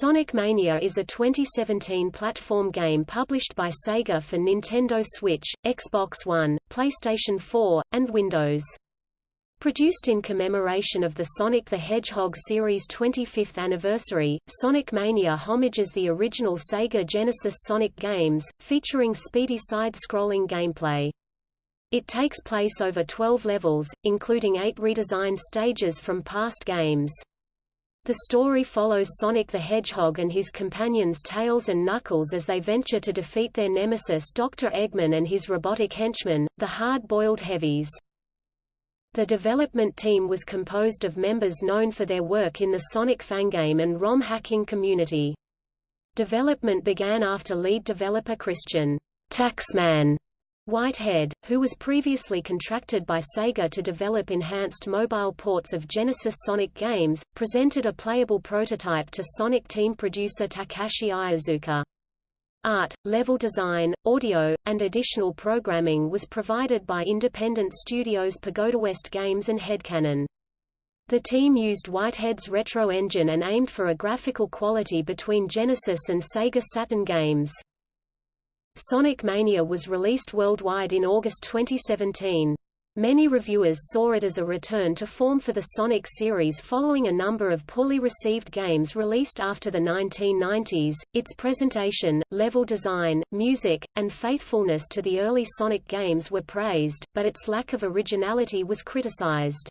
Sonic Mania is a 2017 platform game published by Sega for Nintendo Switch, Xbox One, PlayStation 4, and Windows. Produced in commemoration of the Sonic the Hedgehog series' 25th anniversary, Sonic Mania homages the original Sega Genesis Sonic games, featuring speedy side-scrolling gameplay. It takes place over 12 levels, including eight redesigned stages from past games. The story follows Sonic the Hedgehog and his companions Tails and Knuckles as they venture to defeat their nemesis Dr. Eggman and his robotic henchmen, the Hard-Boiled Heavies. The development team was composed of members known for their work in the Sonic fangame and ROM hacking community. Development began after lead developer Christian Taxman Whitehead, who was previously contracted by Sega to develop enhanced mobile ports of Genesis Sonic games, presented a playable prototype to Sonic team producer Takashi Iizuka. Art, level design, audio, and additional programming was provided by independent studios Pagoda West Games and Headcanon. The team used Whitehead's retro engine and aimed for a graphical quality between Genesis and Sega Saturn games. Sonic Mania was released worldwide in August 2017. Many reviewers saw it as a return to form for the Sonic series following a number of poorly received games released after the 1990s. Its presentation, level design, music, and faithfulness to the early Sonic games were praised, but its lack of originality was criticized.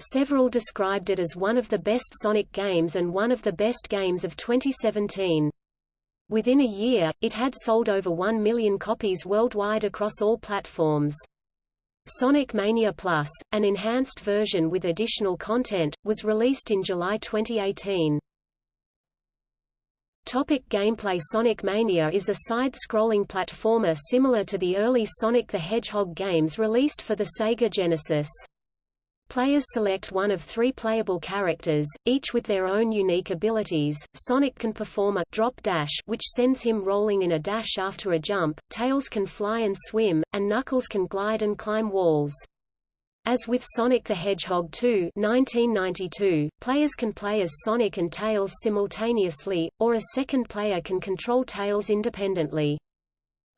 Several described it as one of the best Sonic games and one of the best games of 2017. Within a year, it had sold over 1 million copies worldwide across all platforms. Sonic Mania Plus, an enhanced version with additional content, was released in July 2018. Topic gameplay Sonic Mania is a side-scrolling platformer similar to the early Sonic the Hedgehog games released for the Sega Genesis. Players select one of three playable characters, each with their own unique abilities. Sonic can perform a drop dash which sends him rolling in a dash after a jump, Tails can fly and swim, and Knuckles can glide and climb walls. As with Sonic the Hedgehog 2 1992, players can play as Sonic and Tails simultaneously, or a second player can control Tails independently.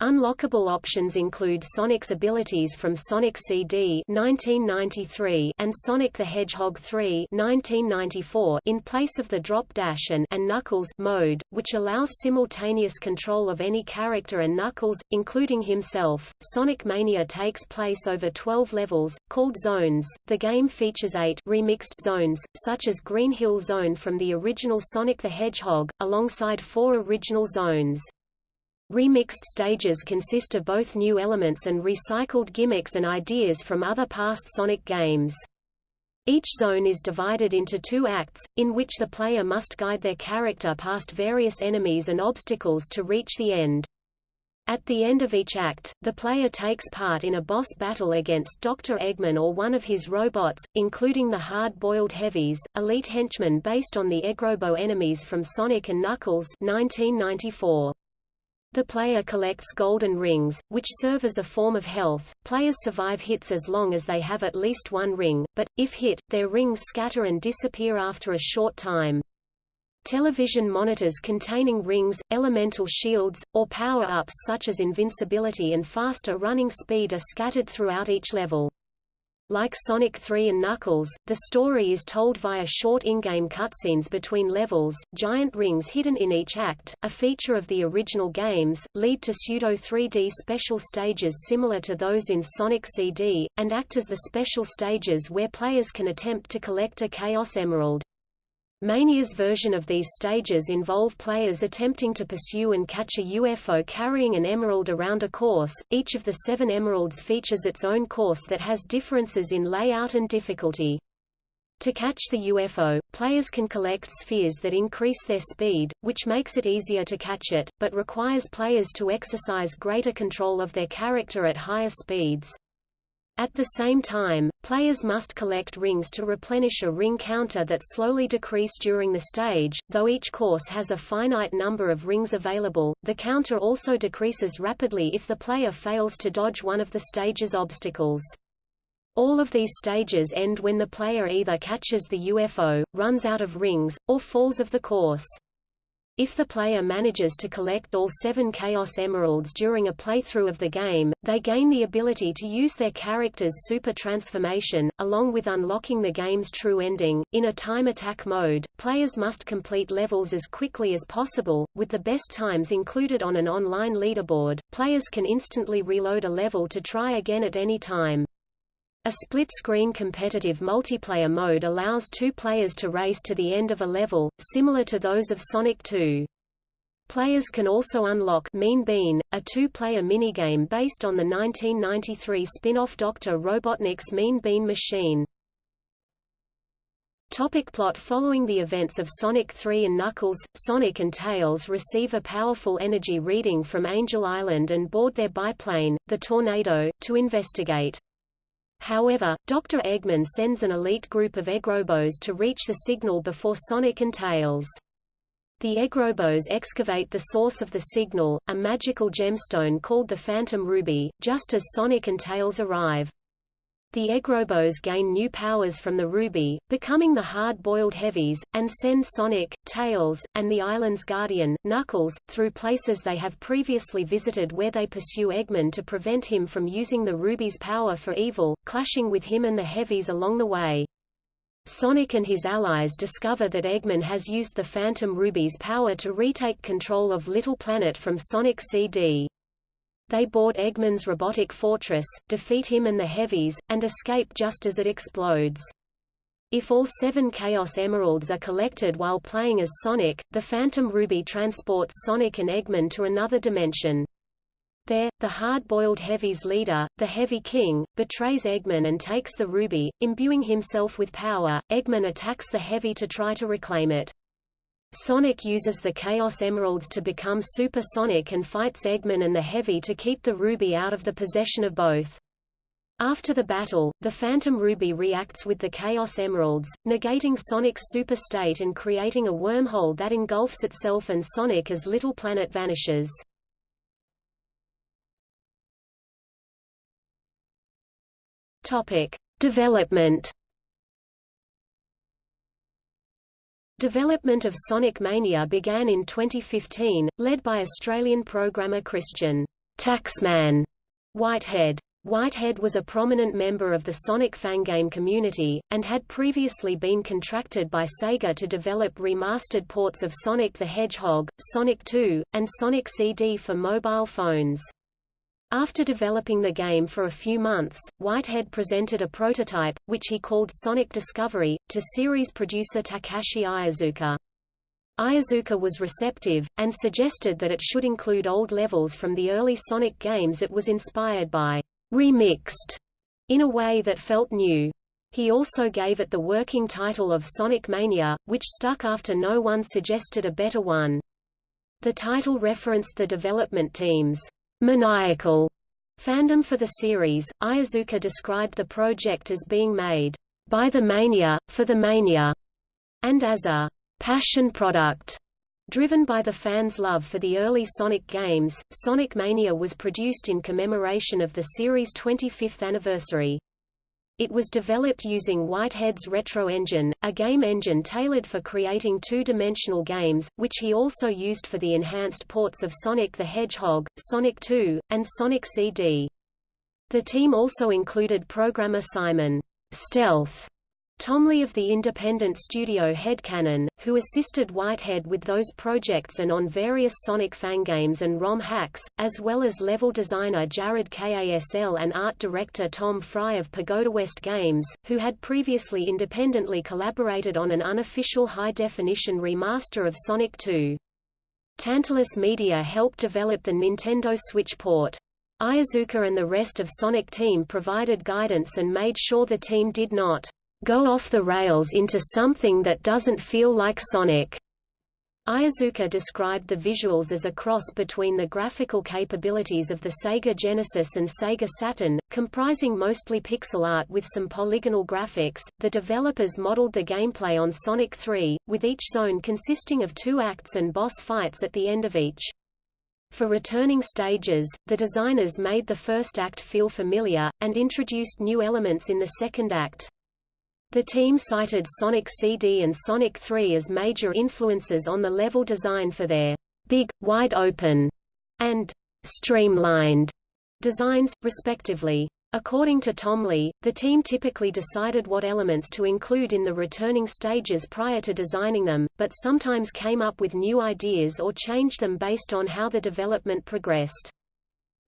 Unlockable options include Sonic's abilities from Sonic CD 1993 and Sonic the Hedgehog 3 1994 in place of the drop dash and, and Knuckles mode, which allows simultaneous control of any character and Knuckles, including himself. Sonic Mania takes place over 12 levels, called zones. The game features eight remixed zones, such as Green Hill Zone from the original Sonic the Hedgehog, alongside four original zones. Remixed stages consist of both new elements and recycled gimmicks and ideas from other past Sonic games. Each zone is divided into two acts, in which the player must guide their character past various enemies and obstacles to reach the end. At the end of each act, the player takes part in a boss battle against Dr. Eggman or one of his robots, including the hard-boiled heavies, elite henchmen based on the Eggrobo enemies from Sonic & Knuckles 1994. The player collects golden rings, which serve as a form of health. Players survive hits as long as they have at least one ring, but, if hit, their rings scatter and disappear after a short time. Television monitors containing rings, elemental shields, or power-ups such as invincibility and faster running speed are scattered throughout each level. Like Sonic 3 and Knuckles, the story is told via short in-game cutscenes between levels. Giant rings hidden in each act, a feature of the original games, lead to pseudo 3D special stages similar to those in Sonic CD, and act as the special stages where players can attempt to collect a Chaos Emerald. Mania's version of these stages involve players attempting to pursue and catch a UFO carrying an emerald around a course. Each of the seven emeralds features its own course that has differences in layout and difficulty. To catch the UFO, players can collect spheres that increase their speed, which makes it easier to catch it, but requires players to exercise greater control of their character at higher speeds. At the same time, players must collect rings to replenish a ring counter that slowly decrease during the stage. Though each course has a finite number of rings available, the counter also decreases rapidly if the player fails to dodge one of the stage's obstacles. All of these stages end when the player either catches the UFO, runs out of rings, or falls of the course. If the player manages to collect all seven Chaos Emeralds during a playthrough of the game, they gain the ability to use their character's super transformation, along with unlocking the game's true ending. In a time attack mode, players must complete levels as quickly as possible, with the best times included on an online leaderboard. Players can instantly reload a level to try again at any time. A split-screen competitive multiplayer mode allows two players to race to the end of a level, similar to those of Sonic 2. Players can also unlock Mean Bean, a two-player minigame based on the 1993 spin-off Dr. Robotnik's Mean Bean machine. Topic plot Following the events of Sonic 3 and Knuckles, Sonic and Tails receive a powerful energy reading from Angel Island and board their biplane, the Tornado, to investigate. However, Dr. Eggman sends an elite group of Eggrobos to reach the signal before Sonic and Tails. The Eggrobos excavate the source of the signal, a magical gemstone called the Phantom Ruby, just as Sonic and Tails arrive. The Eggrobos gain new powers from the Ruby, becoming the hard-boiled heavies, and send Sonic, Tails, and the island's guardian, Knuckles, through places they have previously visited where they pursue Eggman to prevent him from using the Ruby's power for evil, clashing with him and the heavies along the way. Sonic and his allies discover that Eggman has used the Phantom Ruby's power to retake control of Little Planet from Sonic CD. They board Eggman's robotic fortress, defeat him and the Heavies, and escape just as it explodes. If all seven Chaos Emeralds are collected while playing as Sonic, the Phantom Ruby transports Sonic and Eggman to another dimension. There, the hard-boiled Heavy's leader, the Heavy King, betrays Eggman and takes the Ruby, imbuing himself with power. Eggman attacks the Heavy to try to reclaim it. Sonic uses the Chaos Emeralds to become Super Sonic and fights Eggman and the Heavy to keep the Ruby out of the possession of both. After the battle, the Phantom Ruby reacts with the Chaos Emeralds, negating Sonic's super state and creating a wormhole that engulfs itself and Sonic as Little Planet vanishes. Topic: Development Development of Sonic Mania began in 2015, led by Australian programmer Christian Taxman Whitehead. Whitehead was a prominent member of the Sonic fangame community, and had previously been contracted by Sega to develop remastered ports of Sonic the Hedgehog, Sonic 2, and Sonic CD for mobile phones. After developing the game for a few months, Whitehead presented a prototype, which he called Sonic Discovery, to series producer Takashi Iizuka. Iizuka was receptive, and suggested that it should include old levels from the early Sonic games it was inspired by, remixed, in a way that felt new. He also gave it the working title of Sonic Mania, which stuck after no one suggested a better one. The title referenced the development team's maniacal fandom for the series. Iizuka described the project as being made by the mania, for the mania, and as a passion product. Driven by the fans' love for the early Sonic games, Sonic Mania was produced in commemoration of the series' 25th anniversary. It was developed using Whitehead's Retro Engine, a game engine tailored for creating two-dimensional games, which he also used for the enhanced ports of Sonic the Hedgehog, Sonic 2, and Sonic CD. The team also included programmer Simon Stealth Thomley of the independent studio Headcanon, who assisted Whitehead with those projects and on various Sonic fangames and ROM hacks, as well as level designer Jared Kasl and art director Tom Fry of Pagoda West Games, who had previously independently collaborated on an unofficial high-definition remaster of Sonic 2. Tantalus Media helped develop the Nintendo Switch port. Iizuka and the rest of Sonic Team provided guidance and made sure the team did not go off the rails into something that doesn't feel like Sonic. Iizuka described the visuals as a cross between the graphical capabilities of the Sega Genesis and Sega Saturn, comprising mostly pixel art with some polygonal graphics. The developers modeled the gameplay on Sonic 3, with each zone consisting of two acts and boss fights at the end of each. For returning stages, the designers made the first act feel familiar, and introduced new elements in the second act. The team cited Sonic CD and Sonic 3 as major influences on the level design for their big, wide open, and streamlined designs, respectively. According to Tom Lee, the team typically decided what elements to include in the returning stages prior to designing them, but sometimes came up with new ideas or changed them based on how the development progressed.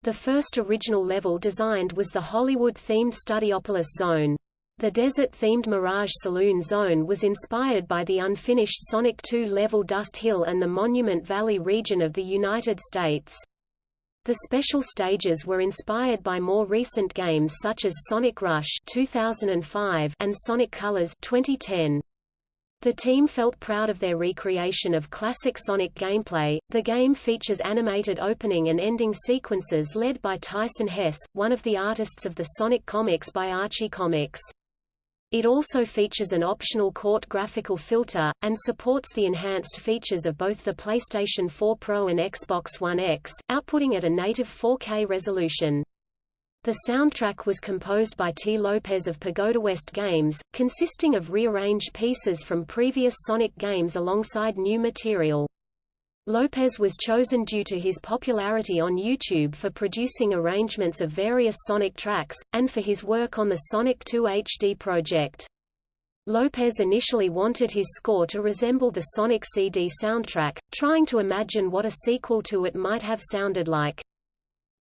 The first original level designed was the Hollywood-themed Studiopolis Zone. The desert-themed Mirage Saloon Zone was inspired by the unfinished Sonic 2 level Dust Hill and the Monument Valley region of the United States. The special stages were inspired by more recent games such as Sonic Rush 2005 and Sonic Colors 2010. The team felt proud of their recreation of classic Sonic gameplay. The game features animated opening and ending sequences led by Tyson Hess, one of the artists of the Sonic comics by Archie Comics. It also features an optional Court graphical filter, and supports the enhanced features of both the PlayStation 4 Pro and Xbox One X, outputting at a native 4K resolution. The soundtrack was composed by T. Lopez of Pagoda West Games, consisting of rearranged pieces from previous Sonic games alongside new material. Lopez was chosen due to his popularity on YouTube for producing arrangements of various Sonic tracks, and for his work on the Sonic 2 HD project. Lopez initially wanted his score to resemble the Sonic CD soundtrack, trying to imagine what a sequel to it might have sounded like.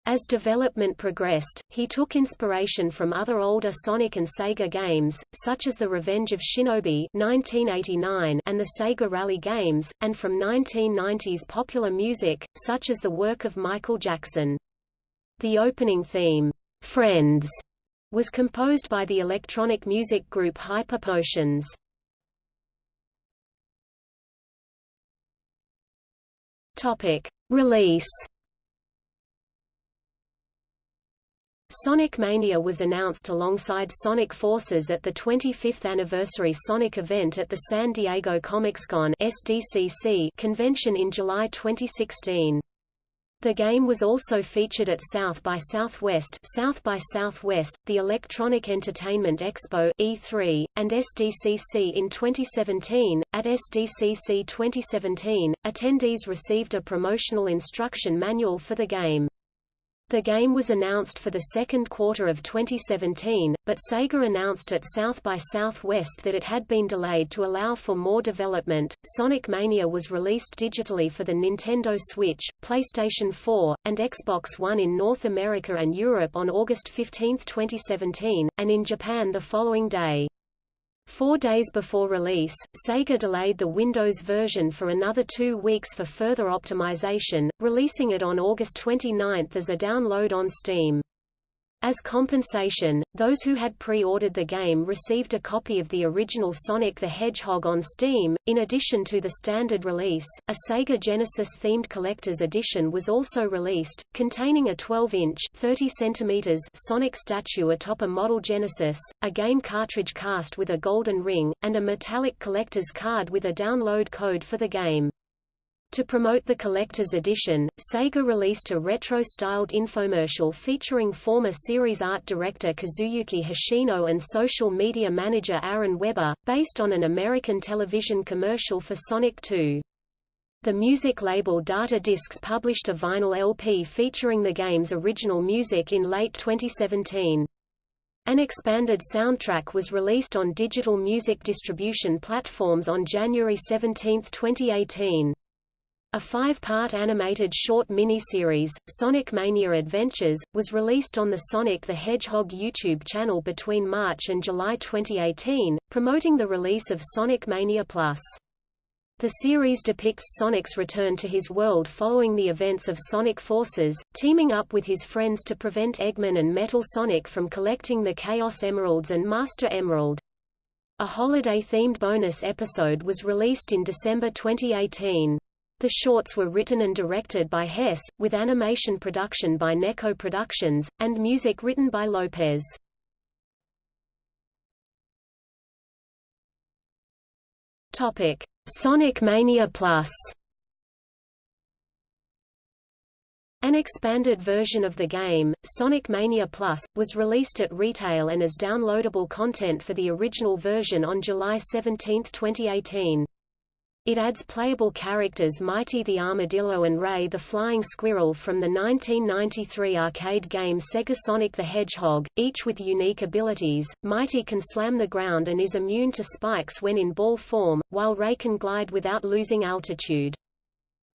As development progressed, he took inspiration from other older Sonic and Sega games, such as The Revenge of Shinobi 1989 and the Sega Rally games, and from 1990s popular music, such as the work of Michael Jackson. The opening theme, Friends, was composed by the electronic music group Hyper Potions. Release Sonic Mania was announced alongside Sonic Forces at the 25th anniversary Sonic event at the San Diego Comic-Con SDCC convention in July 2016. The game was also featured at South by Southwest, South by Southwest, the Electronic Entertainment Expo E3, and SDCC in 2017. At SDCC 2017, attendees received a promotional instruction manual for the game. The game was announced for the second quarter of 2017, but Sega announced at South by Southwest that it had been delayed to allow for more development. Sonic Mania was released digitally for the Nintendo Switch, PlayStation 4, and Xbox One in North America and Europe on August 15, 2017, and in Japan the following day. Four days before release, Sega delayed the Windows version for another two weeks for further optimization, releasing it on August 29 as a download on Steam. As compensation, those who had pre-ordered the game received a copy of the original Sonic the Hedgehog on Steam. In addition to the standard release, a Sega Genesis-themed collector's edition was also released, containing a 12-inch (30 centimeters) Sonic statue atop a model Genesis, a game cartridge cast with a golden ring, and a metallic collector's card with a download code for the game. To promote the collector's edition, Sega released a retro-styled infomercial featuring former series art director Kazuyuki Hoshino and social media manager Aaron Webber, based on an American television commercial for Sonic 2. The music label Data Discs published a vinyl LP featuring the game's original music in late 2017. An expanded soundtrack was released on digital music distribution platforms on January 17, 2018. A five-part animated short miniseries, Sonic Mania Adventures, was released on the Sonic the Hedgehog YouTube channel between March and July 2018, promoting the release of Sonic Mania Plus. The series depicts Sonic's return to his world following the events of Sonic Forces, teaming up with his friends to prevent Eggman and Metal Sonic from collecting the Chaos Emeralds and Master Emerald. A holiday-themed bonus episode was released in December 2018. The shorts were written and directed by Hess, with animation production by Neko Productions, and music written by Lopez. Topic: Sonic Mania Plus. An expanded version of the game, Sonic Mania Plus, was released at retail and as downloadable content for the original version on July 17, 2018. It adds playable characters Mighty the Armadillo and Ray the Flying Squirrel from the 1993 arcade game Sega Sonic the Hedgehog, each with unique abilities. Mighty can slam the ground and is immune to spikes when in ball form, while Ray can glide without losing altitude.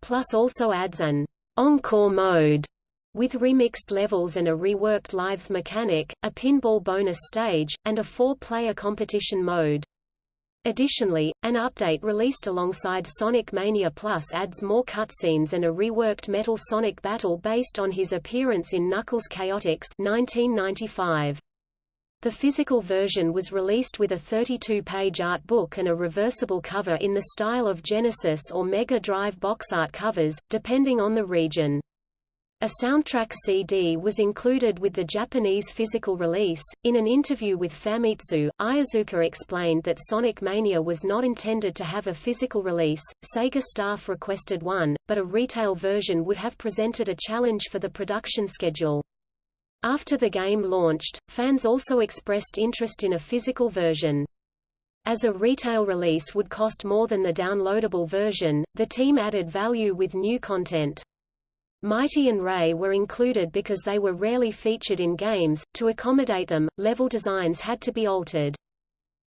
Plus also adds an Encore mode with remixed levels and a reworked lives mechanic, a pinball bonus stage, and a four-player competition mode. Additionally, an update released alongside Sonic Mania Plus adds more cutscenes and a reworked Metal Sonic battle based on his appearance in Knuckles Chaotix 1995. The physical version was released with a 32-page art book and a reversible cover in the style of Genesis or Mega Drive box art covers, depending on the region. A soundtrack CD was included with the Japanese physical release. In an interview with Famitsu, Iizuka explained that Sonic Mania was not intended to have a physical release. Sega staff requested one, but a retail version would have presented a challenge for the production schedule. After the game launched, fans also expressed interest in a physical version. As a retail release would cost more than the downloadable version, the team added value with new content. Mighty and Ray were included because they were rarely featured in games. To accommodate them, level designs had to be altered.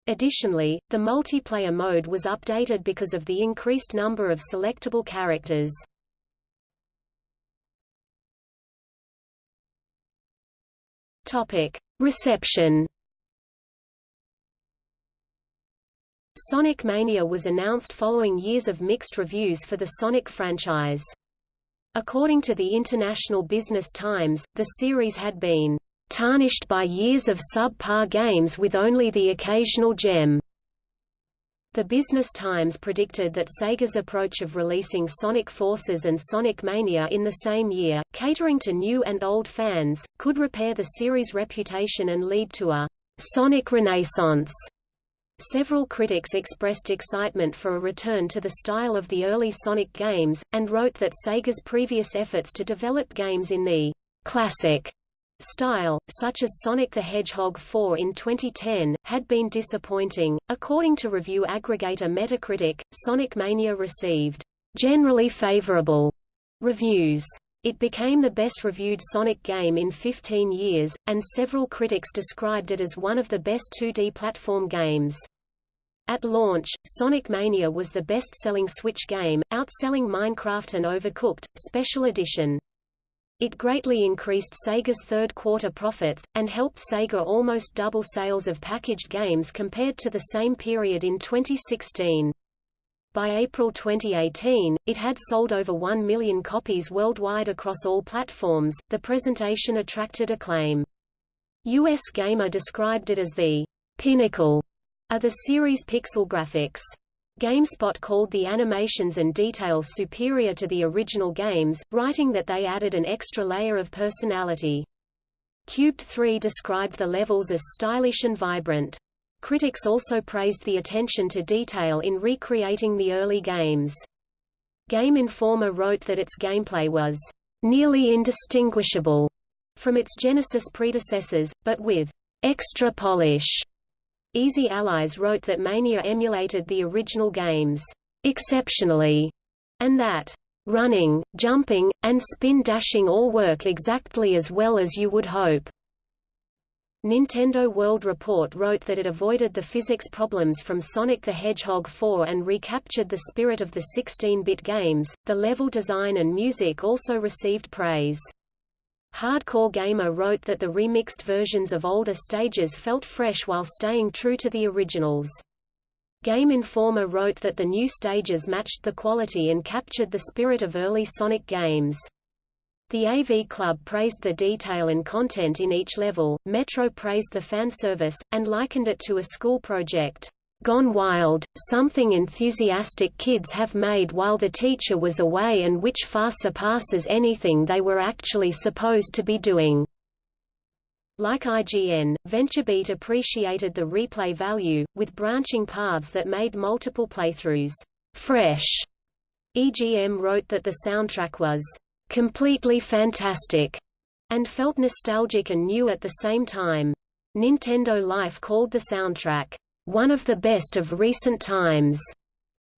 Additionally, the multiplayer mode was updated because of the increased number of selectable characters. Topic: Reception. Sonic Mania was announced following years of mixed reviews for the Sonic franchise. According to the International Business Times, the series had been tarnished by years of subpar games with only the occasional gem. The Business Times predicted that Sega's approach of releasing Sonic Forces and Sonic Mania in the same year, catering to new and old fans, could repair the series' reputation and lead to a Sonic Renaissance. Several critics expressed excitement for a return to the style of the early Sonic games, and wrote that Sega's previous efforts to develop games in the classic style, such as Sonic the Hedgehog 4 in 2010, had been disappointing. According to review aggregator Metacritic, Sonic Mania received generally favorable reviews. It became the best-reviewed Sonic game in 15 years, and several critics described it as one of the best 2D platform games. At launch, Sonic Mania was the best-selling Switch game, outselling Minecraft and Overcooked, Special Edition. It greatly increased Sega's third-quarter profits, and helped Sega almost double sales of packaged games compared to the same period in 2016. By April 2018, it had sold over 1 million copies worldwide across all platforms. The presentation attracted acclaim. US Gamer described it as the pinnacle of the series' pixel graphics. GameSpot called the animations and details superior to the original games, writing that they added an extra layer of personality. Cubed 3 described the levels as stylish and vibrant. Critics also praised the attention to detail in recreating the early games. Game Informer wrote that its gameplay was nearly indistinguishable from its Genesis predecessors, but with extra polish. Easy Allies wrote that Mania emulated the original games exceptionally, and that running, jumping, and spin dashing all work exactly as well as you would hope. Nintendo World Report wrote that it avoided the physics problems from Sonic the Hedgehog 4 and recaptured the spirit of the 16-bit games. The level design and music also received praise. Hardcore Gamer wrote that the remixed versions of older stages felt fresh while staying true to the originals. Game Informer wrote that the new stages matched the quality and captured the spirit of early Sonic games. The AV Club praised the detail and content in each level, Metro praised the fan service, and likened it to a school project. Gone Wild, something enthusiastic kids have made while the teacher was away and which far surpasses anything they were actually supposed to be doing. Like IGN, VentureBeat appreciated the replay value, with branching paths that made multiple playthroughs fresh. EGM wrote that the soundtrack was completely fantastic, and felt nostalgic and new at the same time. Nintendo Life called the soundtrack, one of the best of recent times.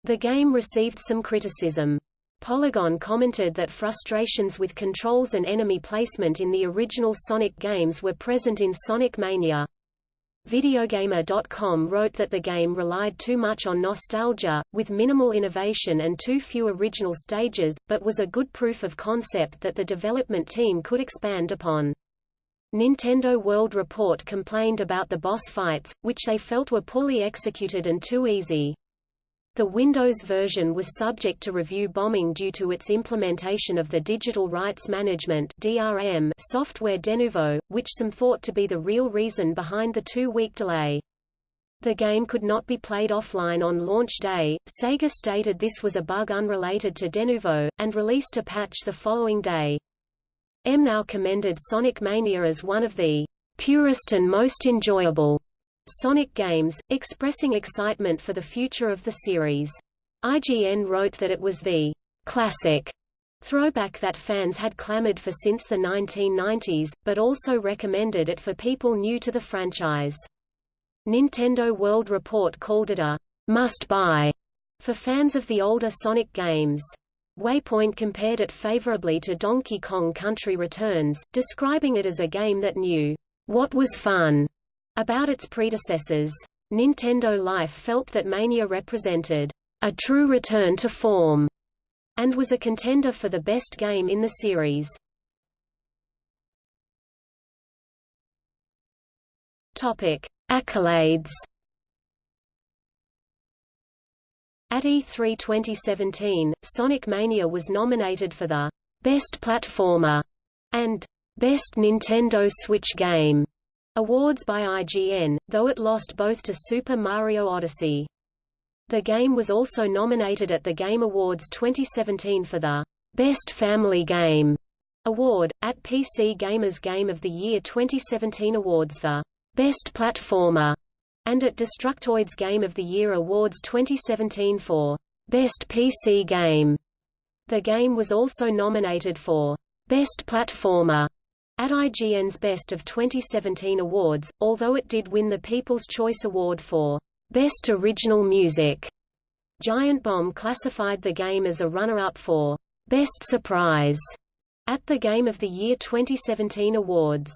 The game received some criticism. Polygon commented that frustrations with controls and enemy placement in the original Sonic games were present in Sonic Mania. Videogamer.com wrote that the game relied too much on nostalgia, with minimal innovation and too few original stages, but was a good proof of concept that the development team could expand upon. Nintendo World Report complained about the boss fights, which they felt were poorly executed and too easy. The Windows version was subject to review bombing due to its implementation of the Digital Rights Management (DRM) software Denuvo, which some thought to be the real reason behind the two-week delay. The game could not be played offline on launch day. Sega stated this was a bug unrelated to Denuvo, and released a patch the following day. M now commended Sonic Mania as one of the purest and most enjoyable Sonic games, expressing excitement for the future of the series. IGN wrote that it was the classic throwback that fans had clamored for since the 1990s, but also recommended it for people new to the franchise. Nintendo World Report called it a must-buy for fans of the older Sonic games. Waypoint compared it favorably to Donkey Kong Country Returns, describing it as a game that knew what was fun about its predecessors. Nintendo Life felt that Mania represented a true return to form and was a contender for the best game in the series. Topic: Accolades At E3 2017, Sonic Mania was nominated for the Best Platformer and Best Nintendo Switch Game awards by IGN, though it lost both to Super Mario Odyssey. The game was also nominated at the Game Awards 2017 for the Best Family Game award, at PC Gamer's Game of the Year 2017 awards for Best Platformer and at Destructoid's Game of the Year Awards 2017 for Best PC Game. The game was also nominated for Best Platformer at IGN's Best of 2017 awards, although it did win the People's Choice Award for Best Original Music. Giant Bomb classified the game as a runner-up for Best Surprise at the Game of the Year 2017 awards.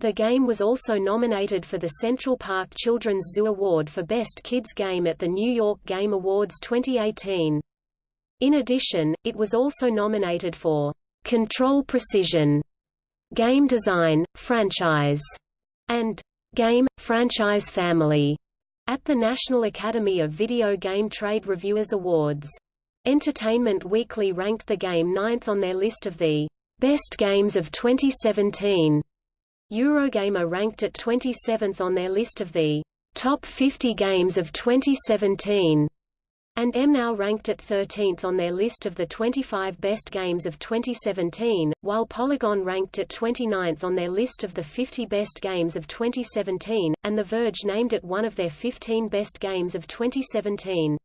The game was also nominated for the Central Park Children's Zoo Award for Best Kids Game at the New York Game Awards 2018. In addition, it was also nominated for Control Precision, Game Design, Franchise, and Game, Franchise Family at the National Academy of Video Game Trade Reviewers Awards. Entertainment Weekly ranked the game ninth on their list of the best games of 2017. Eurogamer ranked it 27th on their list of the top 50 games of 2017, and MNOW ranked at 13th on their list of the 25 best games of 2017, while Polygon ranked at 29th on their list of the 50 best games of 2017, and The Verge named it one of their 15 best games of 2017.